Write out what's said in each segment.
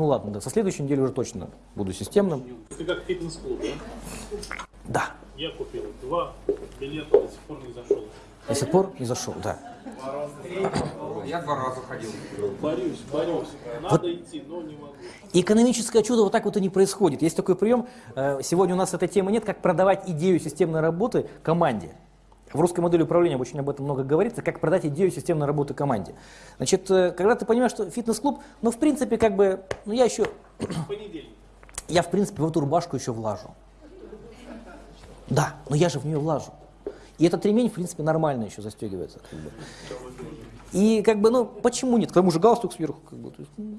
Ну ладно, да, со следующей недели уже точно буду системным. Это как фитнес-клуб, да? Да, Я купил два билета, до сих пор не зашел. до сих пор не зашел, да. Я два раза ходил. Борюсь, борюсь. Надо идти, но не могу. Экономическое чудо вот так вот и не происходит. Есть такой прием, э, сегодня у нас этой темы нет, как продавать идею системной работы команде. В русской модели управления очень об этом много говорится, как продать идею системной работы команде. Значит, э, когда ты понимаешь, что фитнес-клуб, ну, в принципе, как бы, ну, я еще, Понедельник. я, в принципе, в эту рубашку еще влажу. Да, но я же в нее влажу. И этот ремень, в принципе, нормально еще застегивается. Как бы. И как бы, ну, почему нет? К тому же галстук сверху, как бы. То есть, ну,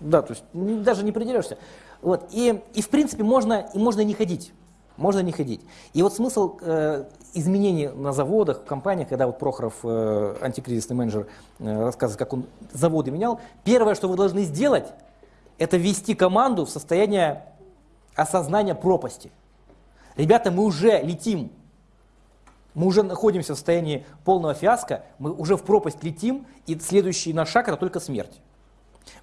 да, то есть н- даже не придерешься. Вот. И, и в принципе можно, и можно не ходить. Можно не ходить. И вот смысл э, изменений на заводах, в компаниях, когда вот Прохоров, э, антикризисный менеджер, э, рассказывает, как он заводы менял, первое, что вы должны сделать, это ввести команду в состояние осознания пропасти. Ребята, мы уже летим, мы уже находимся в состоянии полного фиаско, мы уже в пропасть летим, и следующий наш шаг это только смерть.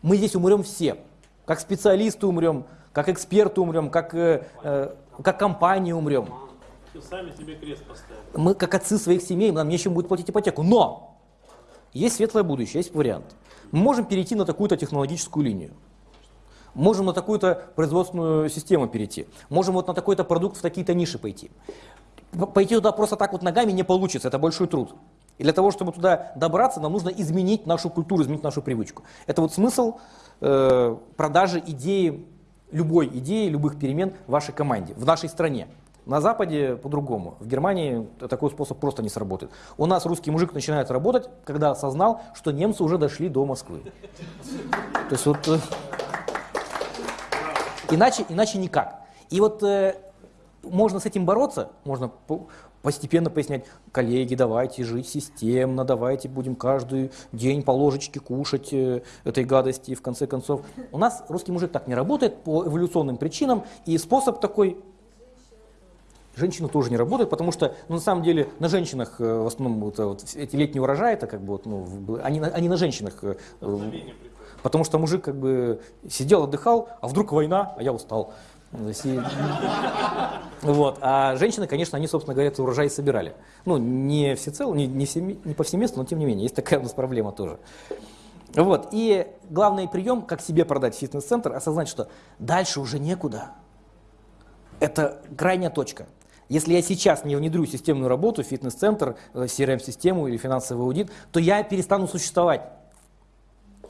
Мы здесь умрем все. Как специалисты умрем, как эксперты умрем, как, э, э, как компания умрем. Сами себе крест поставили. Мы как отцы своих семей, нам нечем будет платить ипотеку. Но есть светлое будущее, есть вариант. Мы можем перейти на такую-то технологическую линию. Можем на такую-то производственную систему перейти. Можем вот на такой-то продукт в такие-то ниши пойти. Пойти туда просто так вот ногами не получится, это большой труд. И для того, чтобы туда добраться, нам нужно изменить нашу культуру, изменить нашу привычку. Это вот смысл э, продажи идеи, любой идеи, любых перемен в вашей команде, в нашей стране. На Западе по-другому. В Германии такой способ просто не сработает. У нас русский мужик начинает работать, когда осознал, что немцы уже дошли до Москвы. То есть вот... э, Иначе, иначе никак. И вот э, можно с этим бороться, можно по- постепенно пояснять, коллеги, давайте жить системно, давайте будем каждый день по ложечке кушать э, этой гадости, и в конце концов. У нас русский мужик так не работает по эволюционным причинам, и способ такой Женщины тоже не работают, потому что, ну, на самом деле, на женщинах э, в основном вот, э, вот эти летние урожаи, это как бы, вот, ну, они, на- они на женщинах э. Потому что мужик как бы сидел, отдыхал, а вдруг война, а я устал. Вот. А женщины, конечно, они, собственно говоря, этот урожай собирали. Ну, не всецело, не, не, всеми- не повсеместно, но тем не менее, есть такая у нас проблема тоже. Вот. И главный прием, как себе продать фитнес-центр, осознать, что дальше уже некуда. Это крайняя точка. Если я сейчас не внедрю системную работу, фитнес-центр, э, CRM-систему или финансовый аудит, то я перестану существовать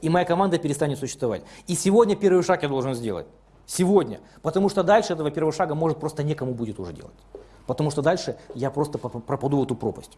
и моя команда перестанет существовать. И сегодня первый шаг я должен сделать. Сегодня. Потому что дальше этого первого шага может просто некому будет уже делать. Потому что дальше я просто пропаду в эту пропасть.